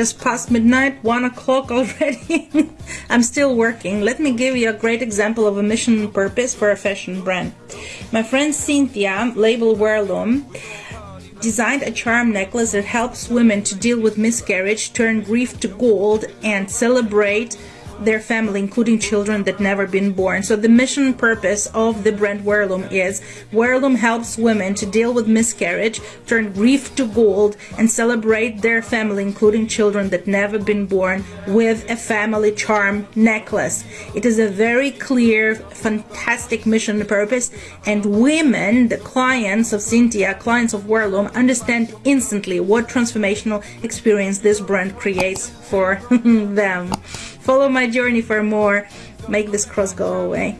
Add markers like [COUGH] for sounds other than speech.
has past midnight, one o'clock already. [LAUGHS] I'm still working. Let me give you a great example of a mission purpose for a fashion brand. My friend Cynthia, label Wearloom, designed a charm necklace that helps women to deal with miscarriage, turn grief to gold, and celebrate their family, including children that never been born. So the mission purpose of the brand Wearloom is Wearloom helps women to deal with miscarriage, turn grief to gold, and celebrate their family, including children that never been born, with a family charm necklace. It is a very clear, fantastic mission purpose, and women, the clients of Cynthia, clients of Wearloom, understand instantly what transformational experience this brand creates for [LAUGHS] them. Follow my journey for more. Make this cross go away.